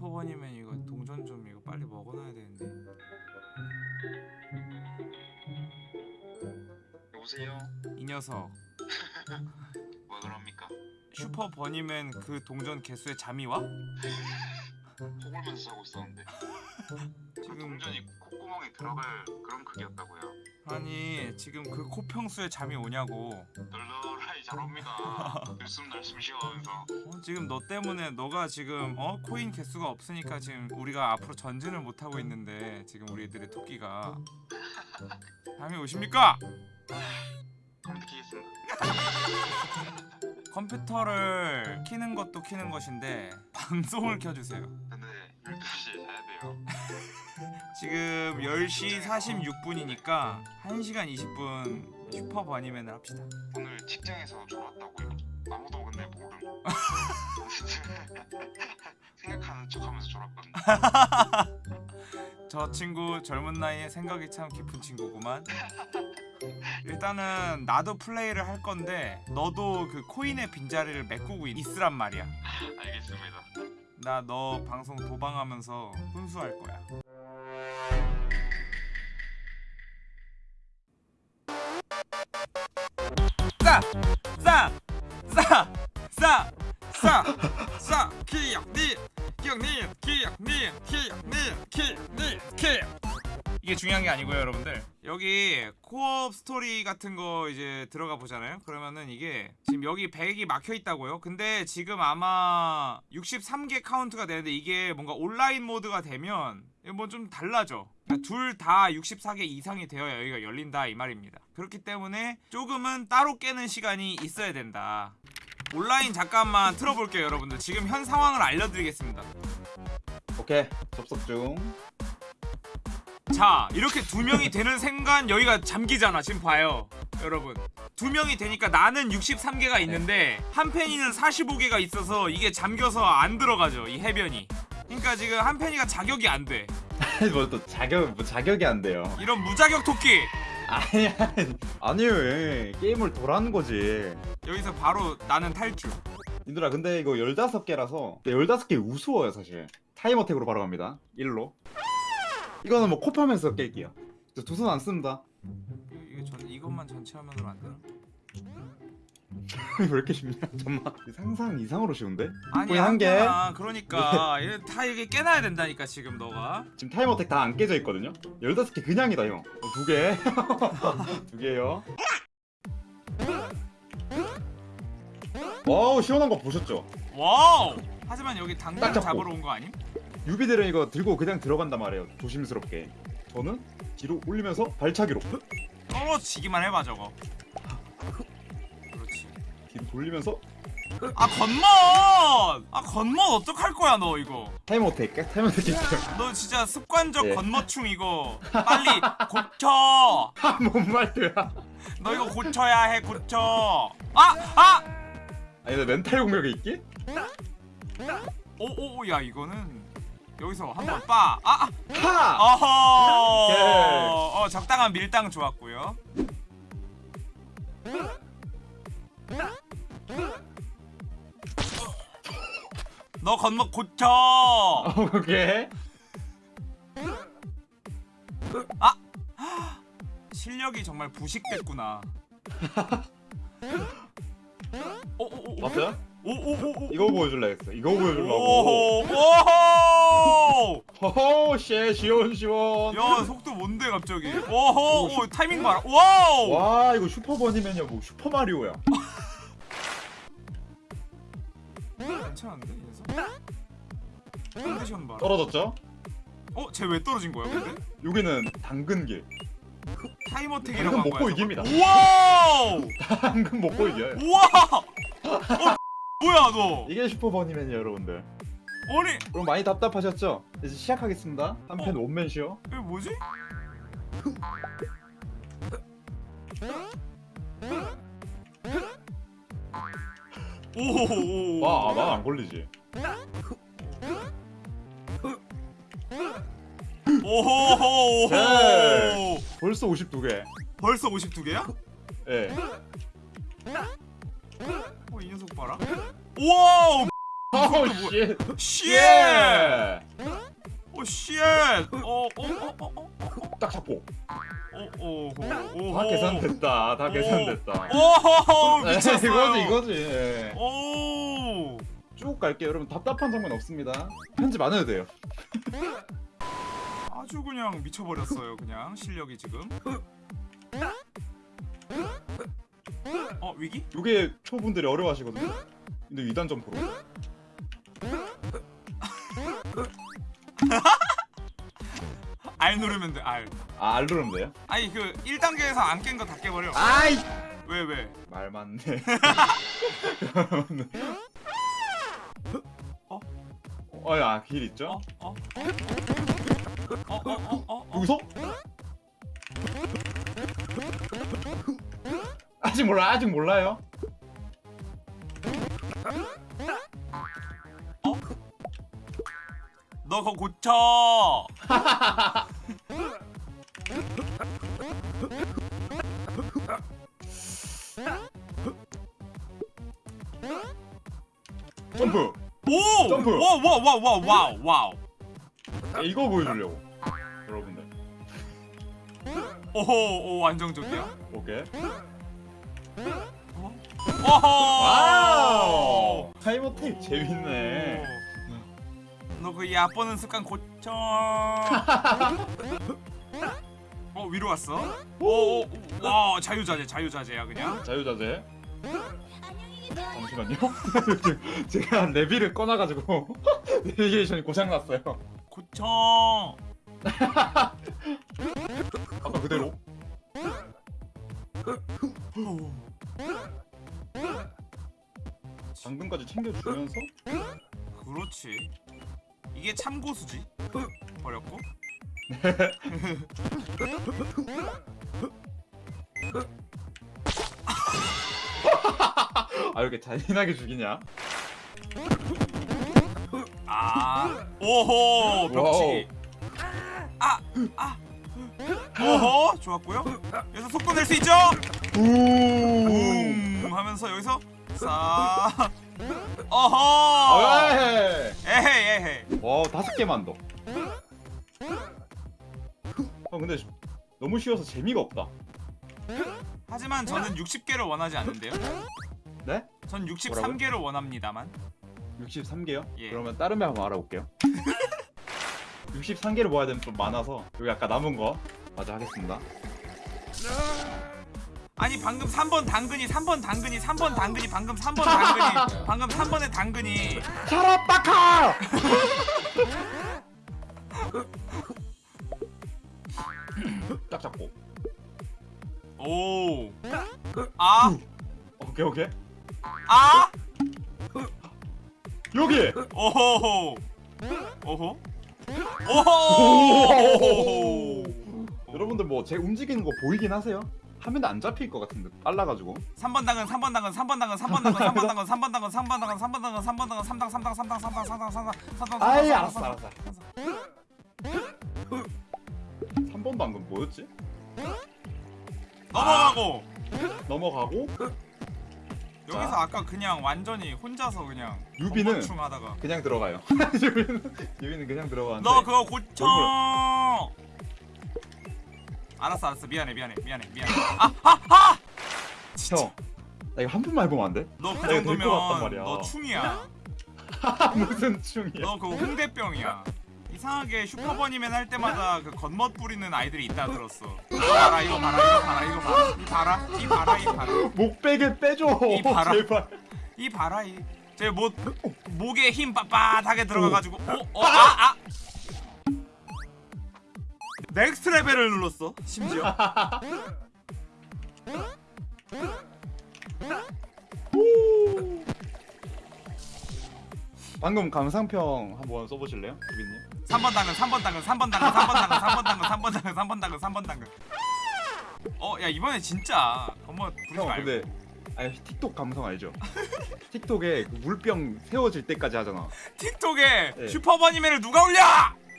슈퍼버니맨 이거 동전 좀 이거 빨리 먹어놔야 되는데 여보세요? 이 녀석 왜 그럽니까? 슈퍼버니맨 그 동전 개수에 잠이 와? 코골면서 자고 있었는데 그 지금 동전이 콧구멍에 들어갈 그런 크기였다고요 아니 지금 그 코평수에 잠이 오냐고 널널하게 잘 옵니다 들숨날숨 쉬어가면서 어, 지금 너 때문에 너가 지금 어 코인 개수가 없으니까 지금 우리가 앞으로 전진을 못 하고 있는데 지금 우리들의 토끼가 잠이 오십니까? 컴퓨터 키겠습니다 컴퓨터를 키는 것도 키는 것인데 방송을 켜주세요. 근데 12시에 자야 돼요 지금 10시 46분이니까 1시간 20분 슈퍼 버니맨을 합시다. 오늘 직장에서 졸았다고요 아무도 근데 모름 생각하는 척하면서 졸았거든요 저 친구 젊은 나이에 생각이 참 깊은 친구구만. 일단은 나도 플레이를 할 건데 너도 그 코인의 빈자리를 메꾸고 있- 있으란 말이야. 알겠습니다 나 너 방송 도방하면서 훈수할 거야. 싸! 싸! 싸! 싸! 싸! 싸! 기억니! 기억니! 기억니! 기억니! 기억니! 기 이게 중요한 게 아니고요, 여러분들. 여기 코업 스토리 같은 거 이제 들어가 보잖아요. 그러면은 이게 지금 여기 100이 막혀 있다고요. 근데 지금 아마 63개 카운트가 되는데 이게 뭔가 온라인 모드가 되면 뭐 좀 달라져. 둘다 64개 이상이 되어야 여기가 열린다 이 말입니다. 그렇기 때문에 조금은 따로 깨는 시간이 있어야 된다. 온라인 잠깐만 틀어볼게요, 여러분들. 지금 현 상황을 알려드리겠습니다. 오케이 접속 중 자 이렇게 두 명이 되는 순간 여기가 잠기잖아 지금 봐요. 여러분. 두 명이 되니까 나는 63개가 있는데 한 팬이는 45개가 있어서 이게 잠겨서 안 들어가죠 이 해변이. 그러니까 지금 한 팬이가 자격이 안돼. 뭐또 자격 뭐 자격이 안 돼요. 이런 무자격 토끼! 아니 아니 아니요 예. 게임을 도라는 거지? 여기서 바로 나는 탈주 님들아 근데 이거 15개라서 15개 우스워요 사실. 타임 어택으로 바로 갑니다. 1로 이거는 뭐 kop하면서 깰게요. 두 손 안 씁니다. 이거 전 이것만 전체 화면으로 안 되나? 왜 이렇게 쉽냐? 잠깐만. 상상 이상으로 쉬운데? 아니 한 개. 그러니까. 이거 다 이게 깨놔야 된다니까 지금 너가. 지금 타임 어택 다 안 깨져 있거든요? 15개 그냥이다 형 어, 두 개. 두 개요. 와우 시원한 거 보셨죠? 와우! 하지만 여기 잡고. 잡으러 온 거 아님? 유비들은 이거 들고 그냥 들어간단 말이에요. 조심스럽게. 저는 뒤로 올리면서 발차기로. 떨어지기만 해봐 저거. 그렇지. 뒤로 돌리면서. 아 겉멋! 아 겉멋 어떡할 거야 너 이거? 타임어택 타임어택 너 진짜 습관적 예. 겉멋충 이거. 빨리 고쳐. 아뭔 말이야. 너 이거 고쳐야 해 고쳐. 아! 아! 아니 나 멘탈 공격이 있기? 오오오 야 이거는 여기서 한번 빠 아! 아! 하! 어허. 어 적당한 밀당 좋았고요 너 겉멋 고쳐 오케이 실력이 정말 부식됐구나. 오오오 맞아요? 오오오오. 이거 보여줄라 했어 이거 보여주려고. 오호! 오호! 쉐 시원 시원. 야 속도 뭔데 갑자기? 오호 오 타이밍 봐라. wow! 와 이거 슈퍼버니맨이야 뭐. 슈퍼마리오야. 괜찮은데 이 녀석? 컨디션 떨어졌죠? 어 쟤 왜 떨어진 거야 근데? 여기는 당근길. time attack이라고 당근 한 먹고 이깁니다. wow! 당근 먹고 이겨요. 어 뭐야 너? 이게 슈퍼버니맨이에요 여러분들. 아니. 그럼 많이 답답하셨죠? 이제 시작하겠습니다. 한편 어? 원맨 쇼. 이게 뭐지? 오호호호. 와난 안 걸리지. 오호호 네. 벌써 52개. 벌써 52개야? 예. 어, 이 녀석 봐라. 와우! Oh, 오씨오씨오딱 어, 어, 어, 잡고. 오오. 다 계산됐다. 다 계산됐다. 오! 미쳤어 이거지 이거지. 오쭉 갈게요. 여러분 답답한 장면 없습니다. 편집 안 해도 돼요. 아주 그냥 미쳐버렸어요 그냥 실력이 지금. 어 위기? 이게 초분들이 어려워하시거든요. 근데 위단 점프로. R 누르면 돼. R. 아, 알 누르면 돼요? 아니 그 1단계에서 안 깬 거 다 깨버려. 아이! 왜 왜? 말 맞네. 어? 어, 야, 길 있죠? 어? 어? 어? 어? 어? 어? 어? 여기서? 아직 몰라, 아직 몰라요. 너 그거 고쳐. 점프! 오! 점프. 와와와와 wow wow. 야, 이거 보여주려고. 여러분들. 오호 오 안정적이야. 오케이. 오호. wow! 타이머 테이프 재밌네. 너그 얕보는 습관 고쳐. 어 위로 왔어? 오, 오, 오, 와 자유자재 자유자재야 그냥. 자유자재. 잠시만요. 제가 레비를 꺼놔가지고 내비게이션이 고장났어요. 고쳐. 아까 그대로. 오. 당근까지 챙겨주면서 그렇지. 이게 참고수지. 버렸고. 아 이렇게 잔인하게 죽이냐? 아. 오호 벽치기. 아 아. 오호 좋았고요. 여기서 속도 낼 수 있죠? 우. 음 하면서 여기서 싹. 어허. 아, 왜? 에헤이 에헤이. 와 다섯 개만 더. 어 근데 너무 쉬워서 재미가 없다. 하지만 저는 60개를 원하지 않는데요. 네? 전 63개를 원합니다만. 63개요? 예. 그러면 다른 애 한번 알아볼게요. 63개를 모아야 되면 좀 많아서 여기 아까 남은 거 마저 하겠습니다. 아니 방금 3번 당근이 3번 당근이 3번 당근이 방금 3번 당근이 방금 3번의 당근이 샤라 빠카! 딱 잡고. 오. 아? 오케이 오케이. 아? 여기. 오호호. 오호. 오호. 여러분들 뭐 제 움직이는 거 보이긴 하세요? 화면에 안 잡힐 것 같은데 빨라가지고 3번 당근 3번 당근 3번 당근 3번 당근 3번 당근 3번 당근 3번 당근 3번 당근 3번 당근 3당 3당 3당 3당 3당 3당 3당 아이 알았어 알았어 3번 방금 뭐였지? 넘어가고 넘어가고 여기서 아까 그냥 완전히 혼자서 그냥 유비는 충 하다가 그냥 들어가요 유비는, 유비는 그냥 들어가는데 너 그거 고쳐. 뭘 알았어 알았어 미안해 미안해 미안해 미안해. 아 아 아 형, 나 이거 한 번만 해보면 안 돼? 너 그 내가 될것 같단 정도면 말이야. 너 충이야. 무슨 충이야 너 그거 홍대병이야. 이상하게 슈퍼버니맨 할 때마다 그 겉멋 부리는 아이들이 있다 들었어. 이거 봐라 이거 봐라 이거 봐라 이거 봐라 이 봐라 이 봐라 이 봐라 목베개 빼줘 이 봐라. 제발 이 봐라 이 제 목 목에 힘 빳빳하게 들어가가지고 어어아 아. next level을 눌렀어 심지어. 방금 감상평 한번 써보실래요? 유비님? 3번 당근 3번 당근 3번 당근 3번 당근 3번 당근 3번 당근 3번 당근 3번 당근 어야 이번에 진짜 부리지 형 말고 근데 아니 틱톡 감성 알죠? 틱톡에 그 물병 세워질 때까지 하잖아 틱톡에 네. 슈퍼버니맨을 누가 올려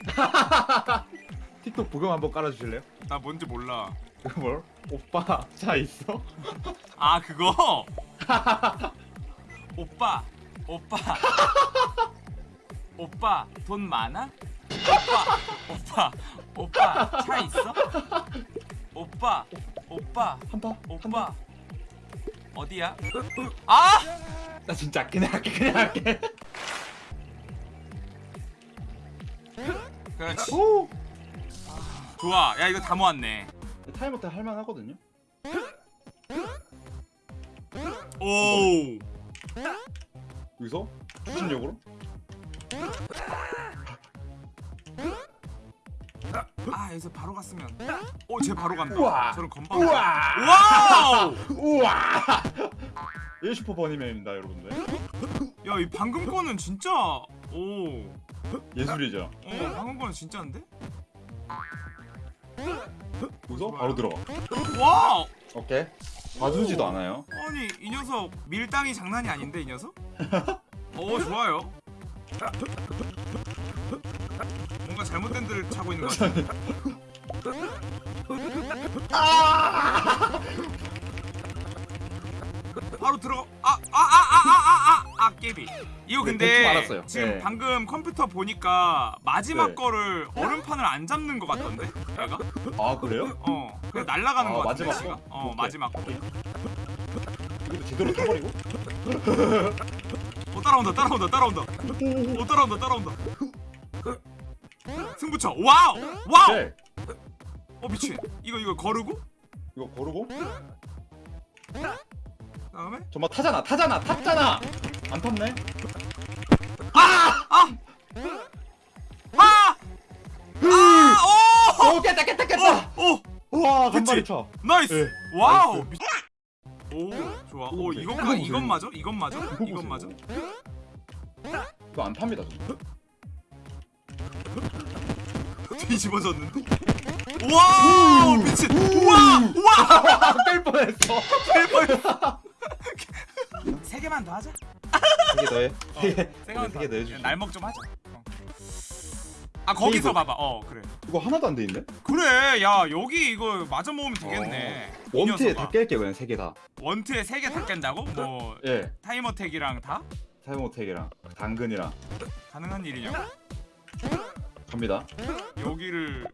틱톡 부금 한번 깔아주실래요? 나 뭔지 몰라 그거 뭘? 오빠 차 있어? 아 그거 오빠 오빠 오빠 돈 많아? 오빠 오빠 차 있어? 오빠 오빠 한다 오빠 어디야? 아! 나 진짜 그냥 할게 그냥 할게 그렇지 오 좋아. 야 이거 다 모았네. 타이머 때 할만하거든요? 오 여기서? 추진력으로? 아 여기서 바로 갔으면. 오쟤 바로 간다. 우와. 저런 건방. 우와. wow! 우와. 1슈퍼 버니맨입니다 여러분들. 야 이 방금 거는 진짜 오. 예술이죠. 어, 방금 거는 진짜인데? 여기서 바로 들어가. wow! 오케이. 봐주지도 않아요. 아니 이 녀석 밀당이 장난이 아닌데 이 녀석? 오 좋아요. 뭔가 잘못된 데를 차고 있는 것 같아 바로 들어가. 아아아아아 아 아 깨비. 이거 네, 근데 알았어요. 지금 네. 방금 컴퓨터 보니까 마지막 네. 거를 얼음판을 안 잡는 것 같던데? 얘가? 아 그래요? 어 그냥 날아가는 아, 것 같은데 마지막 지가 거? 어 오케이. 마지막 거. 이것도 제대로 타버리고? 어 따라온다 따라온다 따라온다. 어 따라온다 따라온다. 승부처 wow! wow! 네. 어 미친. 이거 이거 거르고? 이거 거르고? 그다음에? 정말 타잖아 타잖아 탔잖아 안 탔네? 아! 아 아 오! 오 깼다 깼다 깼다. 오 우와 그치? 간발이 차. nice. 네, wow. nice. 오 좋아. 오. 이것까 이거 보세요, 이건. 맞아? 이건 맞아? 이건. 맞아? 이거 안 탑니다 저. 뒤집어졌는데? wow 미친. 우와 우와. 뺄 뻔했어. 세 개만 더 하자 세개 더해. 세개 세 개만 세개 더 해주시 날먹 좀 하자. 어. 아 거기서 테이블. 봐봐. 어 그래. 이거 하나도 안 돼 있네? 그래. 야 여기 이거 맞아 모으면 되겠네. 이 원트에. 다 깰게요 그냥 세 개다. 원트에 세개다 깬다고? 뭐 예. 타이머 택이랑 다? 타이머택이랑 당근이랑. 가능한 일이냐고? 갑니다. 여기를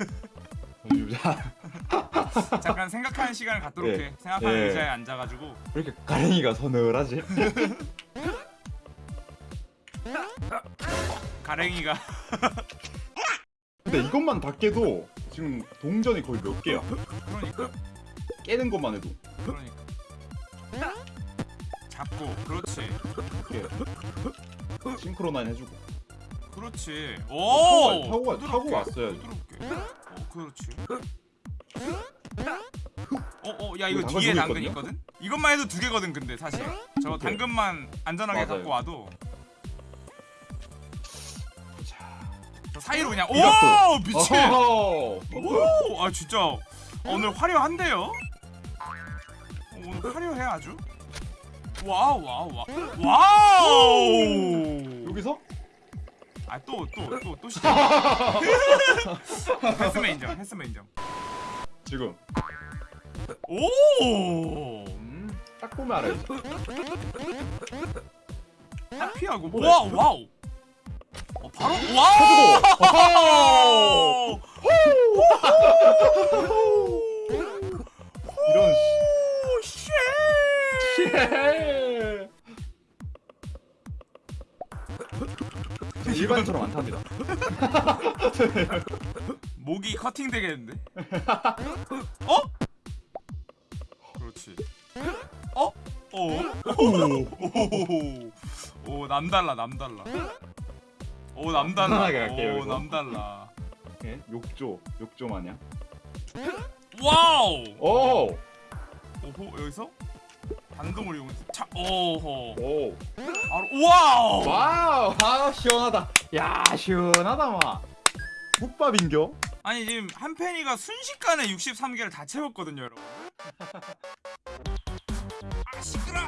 자, 잠깐 생각하는 시간을 갖도록 예. 해. 생각하는 예. 의자에 앉아가지고. 왜 이렇게 가랭이가 서늘하지? 가랭이가. 근데 이것만 다 깨도 지금 동전이 거의 몇 개야? 그러니까. 깨는 것만 해도. 그러니까. 잡고. 그렇지. 이렇게 싱크로나인 해주고. 그렇지. 타고, 오! 타고, 가- 타고 왔어야지. 부드럽게. 어 그렇지 어어 야 이거 당근 뒤에 당근 있거든요? 있거든? 이것만 해도 두 개거든 근데 사실 저 오케이. 당근만 안전하게 맞아요. 갖고 와도 자, 저 사이로 그냥. 오 미친. 오아 진짜 오늘 화려한데요? 어, 오늘 화려해 아주 wow wow wow wow 여기서 아 또 또 또 또 시작 했으면 인정 했으면 인정 지금. 오! 음, 딱 보면 알아야지 하피하고 그래. wow wow. 어 바로 wow! 어허. 이런 오, shit. 일반처럼 안 탑니다 목이 커팅 되겠는데? 어? 그렇지. 어? 어? 오, 오, 남달라, 남달라. 오, 남달라. 오. 남달라. 예, 욕조 욕조 마냥 wow. 오! 오호, 여기서 반동을 이용해서 차. 오호. 오! 바로 wow. wow! 아 시원하다 야 시원하다 마 국밥인겨? 아니 지금 한 팬이가 순식간에 63개를 다 채웠거든요, 여러분. 아 시끄러.